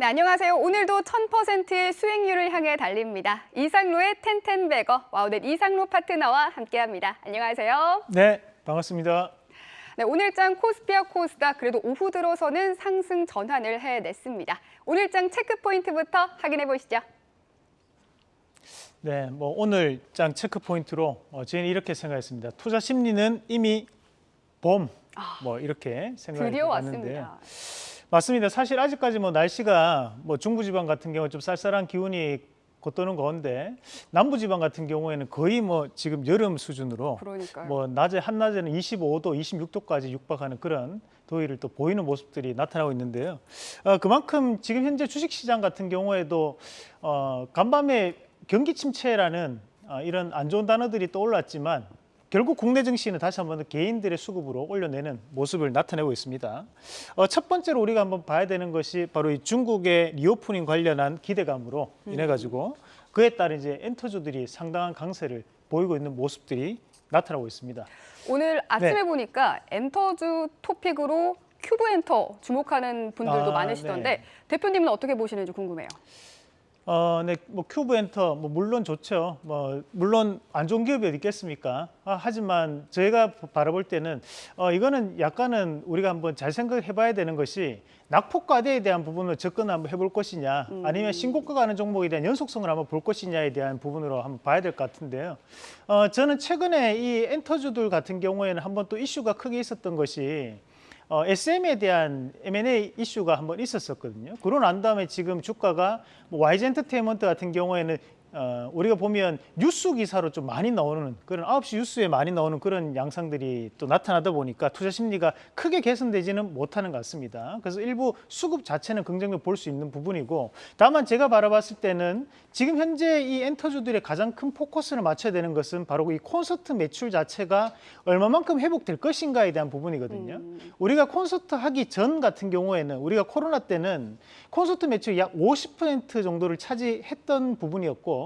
네, 안녕하세요. 오늘도 1000%의 수익률을 향해 달립니다. 이상로의 텐텐베거 와우넷 이상로 파트너와 함께합니다. 안녕하세요. 네, 반갑습니다. 네, 오늘장 코스피와 코스닥 그래도 오후 들어서는 상승 전환을 해냈습니다. 오늘장 체크 포인트부터 확인해 보시죠. 네, 뭐 오늘 장 체크 포인트로 어, 저희는 이렇게 생각했습니다. 투자 심리는 이미 봄, 뭐 이렇게 생각을 드디어 해봤는데요. 왔습니다. 맞습니다. 사실 아직까지 뭐 날씨가 뭐 중부지방 같은 경우 좀 쌀쌀한 기운이 겉도는 가운데 남부지방 같은 경우에는 거의 뭐 지금 여름 수준으로 그러니까요. 뭐 낮에 한낮에는 25도, 26도까지 육박하는 그런 더위를 또 보이는 모습들이 나타나고 있는데요. 어, 그만큼 지금 현재 주식시장 같은 경우에도 어, 간밤에 경기 침체라는 어, 이런 안 좋은 단어들이 떠올랐지만 결국 국내 증시는 다시 한번 개인들의 수급으로 올려내는 모습을 나타내고 있습니다. 어, 첫 번째로 우리가 한번 봐야 되는 것이 바로 이 중국의 reopening 관련한 기대감으로 인해 가지고 그에 따른 이제 엔터주들이 상당한 강세를 보이고 있는 모습들이 나타나고 있습니다. 오늘 아침에 네. 보니까 엔터주 top pick으로 큐브 엔터 주목하는 분들도 아, 많으시던데 네. 대표님은 어떻게 보시는지 궁금해요. 어, 네, 뭐 큐브 엔터 뭐 물론 좋죠. 뭐 물론 안 좋은 기업이 어디 있겠습니까? 아, 하지만 저희가 바라볼 때는 어, 이거는 약간은 우리가 한번 잘 생각해 봐야 되는 것이 낙폭과대에 대한 부분을 접근 한번 해볼 것이냐, 아니면 신고가 가는 종목에 대한 연속성을 한번 볼 것이냐에 대한 부분으로 한번 봐야 될 것 같은데요. 어, 저는 최근에 이 엔터주들 같은 경우에는 한번 또 이슈가 크게 있었던 것이 어, SM에 대한 M&A 이슈가 한번 있었었거든요. 그러고 난 다음에 지금 주가가 뭐 YG 엔터테인먼트 같은 경우에는 어, 우리가 보면 뉴스 기사로 좀 많이 나오는 그런 9시 뉴스에 많이 나오는 그런 양상들이 또 나타나다 보니까 투자 심리가 크게 개선되지는 못하는 것 같습니다. 그래서 일부 수급 자체는 긍정적으로 볼 수 있는 부분이고 다만 제가 바라봤을 때는 지금 현재 이 엔터주들의 가장 큰 포커스를 맞춰야 되는 것은 바로 이 콘서트 매출 자체가 얼마만큼 회복될 것인가에 대한 부분이거든요. 우리가 콘서트 하기 전 같은 경우에는 우리가 코로나 때는 콘서트 매출 약 50% 정도를 차지했던 부분이었고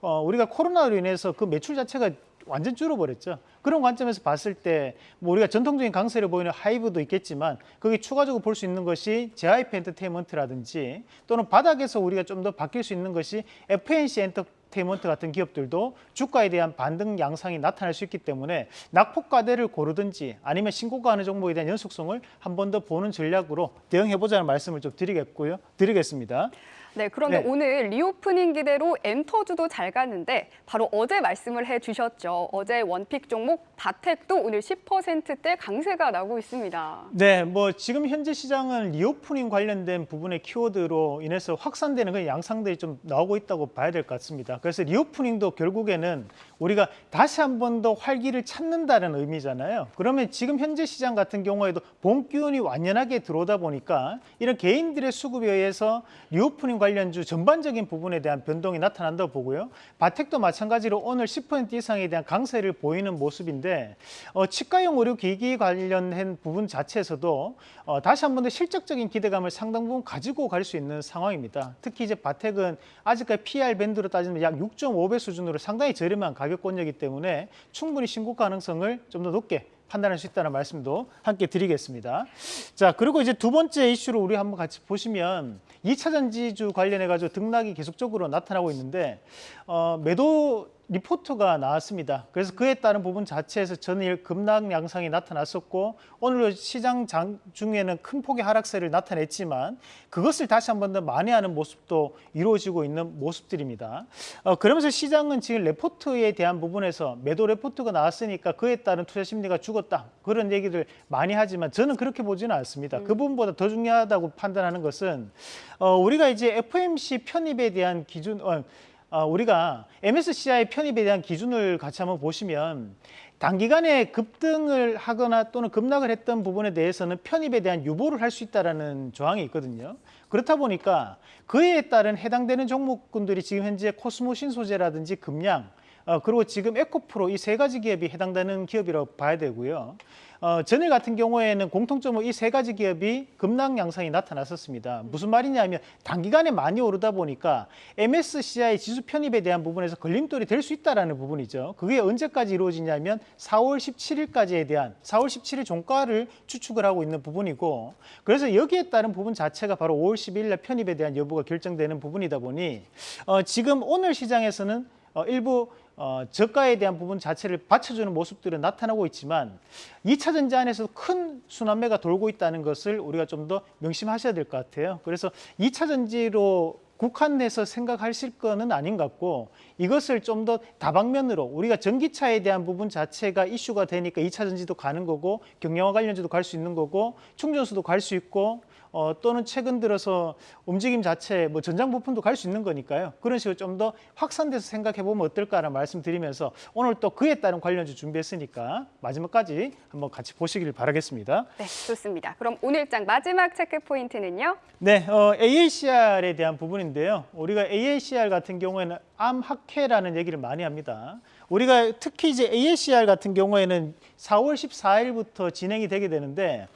어, 우리가 코로나로 인해서 그 매출 자체가 완전 줄어버렸죠. 그런 관점에서 봤을 때 뭐 우리가 전통적인 강세를 보이는 하이브도 있겠지만 거기 추가적으로 볼 수 있는 것이 JYP 엔터테인먼트라든지 또는 바닥에서 우리가 좀 더 바뀔 수 있는 것이 FNC 엔터 테인먼트 같은 기업들도 주가에 대한 반등 양상이 나타날 수 있기 때문에 낙폭과대를 고르든지 아니면 신고가 하는 종목에 대한 연속성을 한 번 더 보는 전략으로 대응해보자는 말씀을 좀 드리겠고요. 드리겠습니다. 네, 그런데 네. 오늘 reopening 기대로 엔터주도 잘 갔는데 바로 어제 말씀을 해주셨죠. 어제 one pick 종목 바텍도 오늘 10%대 강세가 나고 있습니다. 네, 뭐 지금 현재 시장은 reopening 관련된 부분의 키워드로 인해서 확산되는 그런 양상들이 좀 나오고 있다고 봐야 될 것 같습니다. 그래서 reopening도 결국에는 우리가 다시 한 번 더 활기를 찾는다는 의미잖아요. 그러면 지금 현재 시장 같은 경우에도 봄 기운이 완연하게 들어오다 보니까 이런 개인들의 수급에 의해서 reopening 관련 주 전반적인 부분에 대한 변동이 나타난다고 보고요. 바텍도 마찬가지로 오늘 10% 이상에 대한 강세를 보이는 모습인데 어, 치과용 의료 기기 관련한 부분 자체에서도 어, 다시 한 번 더 실적적인 기대감을 상당 부분 가지고 갈 수 있는 상황입니다. 특히 이제 바텍은 아직까지 PR 밴드로 따지면 약 6.5배 수준으로 상당히 저렴한 가격권이기 때문에 충분히 신고 가능성을 좀 더 높게 판단할 수 있다는 말씀도 함께 드리겠습니다. 자, 그리고 이제 두 번째 이슈로 우리 한번 같이 보시면 2차 전지주 관련해 가지고 등락이 계속적으로 나타나고 있는데 어, 매도 리포트가 나왔습니다. 그래서 그에 따른 부분 자체에서 전일 급락 양상이 나타났었고 오늘 시장 장 중에는 큰 폭의 하락세를 나타냈지만 그것을 다시 한 번 더 만회하는 모습도 이루어지고 있는 모습들입니다. 어, 그러면서 시장은 지금 레포트에 대한 부분에서 매도 레포트가 나왔으니까 그에 따른 투자 심리가 죽었다 그런 얘기를 많이 하지만 저는 그렇게 보지는 않습니다. 그 부분보다 더 중요하다고 판단하는 것은 어, 우리가 이제 FMC 편입에 대한 기준 어, 어, 우리가 MSCI 편입에 대한 기준을 같이 한번 보시면 단기간에 급등을 하거나 또는 급락을 했던 부분에 대해서는 편입에 대한 유보를 할 수 있다라는 조항이 있거든요. 그렇다 보니까 그에 따른 해당되는 종목군들이 지금 현재 코스모 신소재라든지 금양 어, 그리고 지금 에코프로 이 세 가지 기업이 해당되는 기업이라고 봐야 되고요. 어, 전일 같은 경우에는 공통점으로 이 세 가지 기업이 급락 양상이 나타났었습니다. 무슨 말이냐면 단기간에 많이 오르다 보니까 MSCI 지수 편입에 대한 부분에서 걸림돌이 될 수 있다라는 부분이죠. 그게 언제까지 이루어지냐면 4월 17일까지에 대한 4월 17일 종가를 추측을 하고 있는 부분이고 그래서 여기에 따른 부분 자체가 바로 5월 10일 날 편입에 대한 여부가 결정되는 부분이다 보니 어, 지금 오늘 시장에서는 어, 일부 어, 저가에 대한 부분 자체를 받쳐주는 모습들은 나타나고 있지만 2차 전지 안에서도 큰 순환매가 돌고 있다는 것을 우리가 좀 더 명심하셔야 될 것 같아요. 그래서 2차 전지로 국한해서 생각하실 거는 아닌 것 같고 이것을 좀 더 다방면으로 우리가 전기차에 대한 부분 자체가 이슈가 되니까 2차 전지도 가는 거고 경량화 관련주도 갈 수 있는 거고 충전소도 갈 수 있고 어, 또는 최근 들어서 움직임 자체 뭐 전장 부품도 갈 수 있는 거니까요. 그런 식으로 좀 더 확산돼서 생각해 보면 어떨까라는 말씀드리면서 오늘 또 그에 따른 관련주 준비했으니까 마지막까지 한번 같이 보시길 바라겠습니다. 네, 좋습니다. 그럼 오늘장 마지막 체크 포인트는요? 네, 어, AACR에 대한 부분인데요. 우리가 AACR 같은 경우에는 암학회라는 얘기를 많이 합니다. 우리가 특히 이제 AACR 같은 경우에는 4월 14일부터 진행이 되게 되는데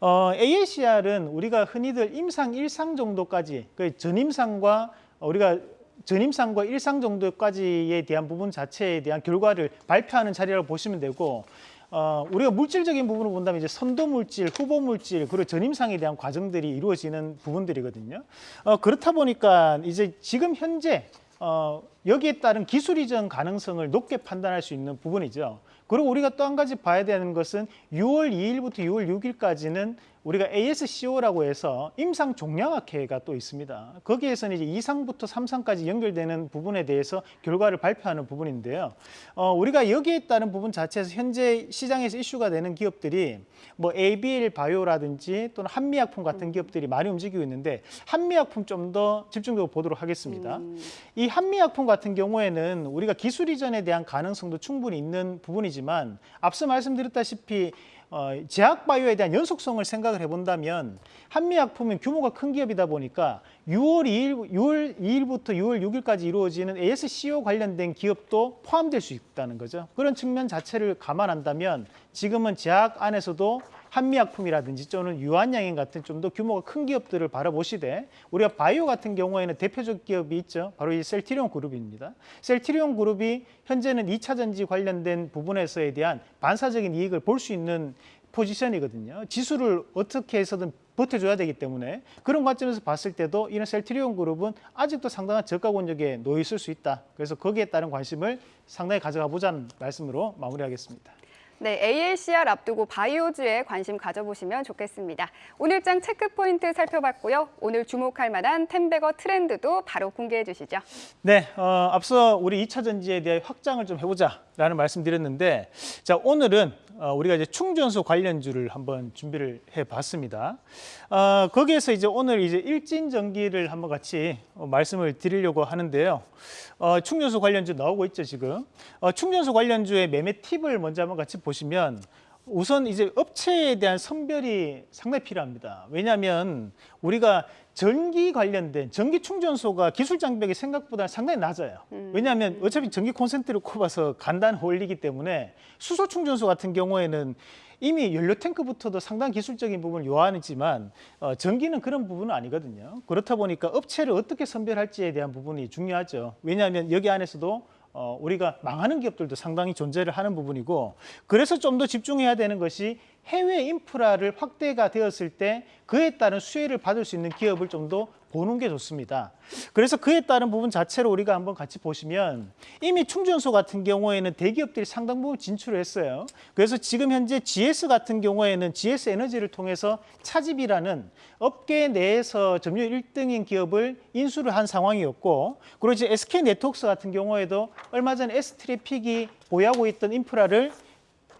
어, AACR은 우리가 흔히들 임상 1상 정도까지 그 전임상과 우리가 전임상과 일상 정도까지에 대한 부분 자체에 대한 결과를 발표하는 자리라고 보시면 되고 어, 우리가 물질적인 부분을 본다면 이제 선도 물질, 후보 물질, 그리고 전임상에 대한 과정들이 이루어지는 부분들이거든요. 어, 그렇다 보니까 이제 지금 현재 어, 여기에 따른 기술 이전 가능성을 높게 판단할 수 있는 부분이죠. 그리고 우리가 또 한 가지 봐야 되는 것은 6월 2일부터 6월 6일까지는 우리가 ASCO라고 해서 임상 종량학회가 또 있습니다. 거기에서는 이제 2상부터 3상까지 연결되는 부분에 대해서 결과를 발표하는 부분인데요. 어, 우리가 여기에 따른 부분 자체에서 현재 시장에서 이슈가 되는 기업들이 뭐 ABL 바이오라든지 또는 한미약품 같은 기업들이 많이 움직이고 있는데 한미약품 좀 더 집중적으로 보도록 하겠습니다. 음, 이 한미약품 같은 경우에는 우리가 기술 이전에 대한 가능성도 충분히 있는 부분이지만 앞서 말씀드렸다시피 어, 제약바이오에 대한 연속성을 생각을 해본다면 한미약품은 규모가 큰 기업이다 보니까 6월 2일, 6월 2일부터 6월 6일까지 이루어지는 ASCO 관련된 기업도 포함될 수 있다는 거죠. 그런 측면 자체를 감안한다면 지금은 제약 안에서도 한미약품이라든지 또는 유한양행 같은 좀 더 규모가 큰 기업들을 바라보시되 우리가 바이오 같은 경우에는 대표적 기업이 있죠. 바로 이 셀티리온 그룹입니다. 셀티리온 그룹이 현재는 2차 전지 관련된 부분에서에 대한 반사적인 이익을 볼 수 있는 포지션이거든요. 지수를 어떻게 해서든 버텨줘야 되기 때문에 그런 관점에서 봤을 때도 이런 셀트리온 그룹은 아직도 상당한 저가 권역에 놓여 있을 수 있다. 그래서 거기에 따른 관심을 상당히 가져가 보자는 말씀으로 마무리하겠습니다. 네, ALCR 앞두고 바이오주에 관심 가져보시면 좋겠습니다. 오늘장 체크 포인트 살펴봤고요. 오늘 주목할 만한 템베거 트렌드도 바로 공개해 주시죠. 네, 어, 앞서 우리 2차 전지에 대해 확장을 좀 해보자라는 말씀드렸는데, 자 오늘은 어, 우리가 이제 충전소 관련주를 한번 준비를 해봤습니다. 어, 거기에서 이제 오늘 이제 일진 전기를 한번 같이 어, 말씀을 드리려고 하는데요. 어, 충전소 관련주 나오고 있죠 지금. 어, 충전소 관련주의 매매 팁을 먼저 한번 같이 보시면. 우선 이제 업체에 대한 선별이 상당히 필요합니다. 왜냐하면 우리가 전기 관련된 전기 충전소가 기술 장벽이 생각보다 상당히 낮아요. 왜냐하면 어차피 전기 콘센트를 꼽아서 간단 올리기 때문에 수소 충전소 같은 경우에는 이미 연료 탱크부터도 상당한 기술적인 부분을 요하지만 어, 전기는 그런 부분은 아니거든요. 그렇다 보니까 업체를 어떻게 선별할지에 대한 부분이 중요하죠. 왜냐하면 여기 안에서도 어, 우리가 망하는 기업들도 상당히 존재를 하는 부분이고 그래서 좀 더 집중해야 되는 것이 해외 인프라를 확대가 되었을 때 그에 따른 수혜를 받을 수 있는 기업을 좀 더 보는 게 좋습니다. 그래서 그에 따른 부분 자체로 우리가 한번 같이 보시면 이미 충전소 같은 경우에는 대기업들이 상당 부분 진출을 했어요. 그래서 지금 현재 GS 같은 경우에는 GS 에너지를 통해서 차집이라는 업계 내에서 점유율 1등인 기업을 인수를 한 상황이었고 그리고 이제 SK 네트워크스 같은 경우에도 얼마 전에 S트래픽이 보유하고 있던 인프라를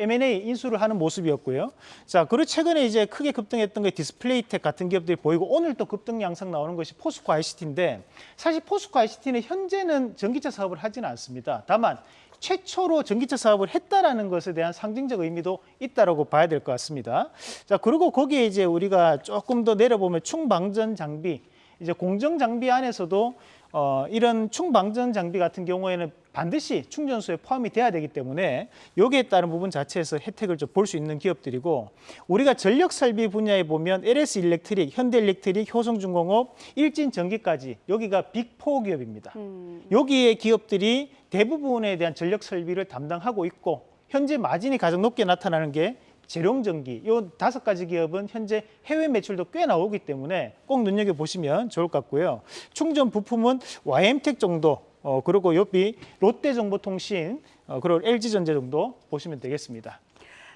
M&A 인수를 하는 모습이었고요. 자, 그리고 최근에 이제 크게 급등했던 게 디스플레이텍 같은 기업들이 보이고 오늘 또 급등 양상 나오는 것이 포스코 ICT인데 사실 포스코 ICT는 현재는 전기차 사업을 하지는 않습니다. 다만 최초로 전기차 사업을 했다라는 것에 대한 상징적 의미도 있다라고 봐야 될 것 같습니다. 자, 그리고 거기에 이제 우리가 조금 더 내려보면 충방전 장비 이제 공정 장비 안에서도 어, 이런 충방전 장비 같은 경우에는 반드시 충전소에 포함이 돼야 되기 때문에 여기에 따른 부분 자체에서 혜택을 좀 볼 수 있는 기업들이고 우리가 전력 설비 분야에 보면 LS 일렉트릭, 현대 일렉트릭, 효성중공업, 일진 전기까지 여기가 빅4 기업입니다. 음, 여기에 기업들이 대부분에 대한 전력 설비를 담당하고 있고 현재 마진이 가장 높게 나타나는 게 재룡전기 이 다섯 가지 기업은 현재 해외 매출도 꽤 나오기 때문에 꼭 눈여겨 보시면 좋을 것 같고요. 충전 부품은 YM텍 정도 어, 그리고 옆이 롯데정보통신 어, 그리고 LG전자 정도 보시면 되겠습니다.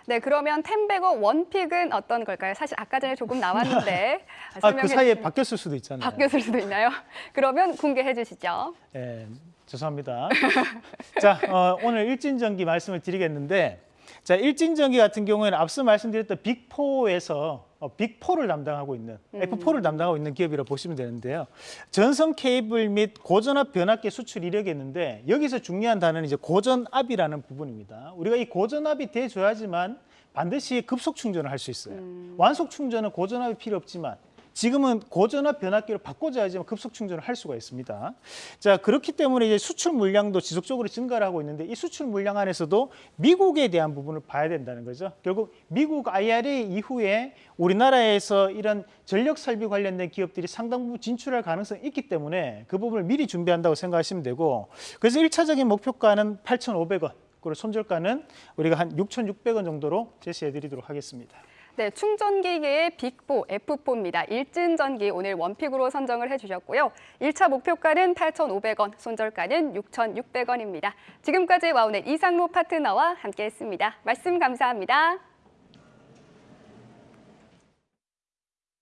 네, 그러면 템베거 원픽은 어떤 걸까요? 사실 아까 전에 조금 나왔는데 아, 그 설명해 사이에 바뀌었을 수도 있잖아요. 바뀌었을 수도 있나요? 그러면 공개해 주시죠. 예, 죄송합니다. 자, 어, 오늘 일진전기 말씀을 드리겠는데, 자, 일진전기 같은 경우에는 앞서 말씀드렸던 빅4에서 어, 빅4를 담당하고 있는, F4를 담당하고 있는 기업이라고 보시면 되는데요. 전선 케이블 및 고전압 변압기 수출 이력이었는데, 여기서 중요한 단어는 이제 고전압이라는 부분입니다. 우리가 이 고전압이 돼줘야지만 반드시 급속 충전을 할 수 있어요. 완속 충전은 고전압이 필요 없지만, 지금은 고전압 변압기로 바꿔줘야 지만 급속 충전을 할 수가 있습니다. 자 그렇기 때문에 이제 수출 물량도 지속적으로 증가를 하고 있는데 이 수출 물량 안에서도 미국에 대한 부분을 봐야 된다는 거죠. 결국 미국 IRA 이후에 우리나라에서 이런 전력 설비 관련된 기업들이 상당 부분 진출할 가능성이 있기 때문에 그 부분을 미리 준비한다고 생각하시면 되고 그래서 일차적인 목표가는 8,500원 그리고 손절가는 우리가 한 6,600원 정도로 제시해 드리도록 하겠습니다. 네, 충전기계의 빅4, F4입니다. 일진전기 오늘 원픽으로 선정을 해주셨고요. 1차 목표가는 8,500원, 손절가는 6,600원입니다. 지금까지 와우넷 이상로 파트너와 함께했습니다. 말씀 감사합니다.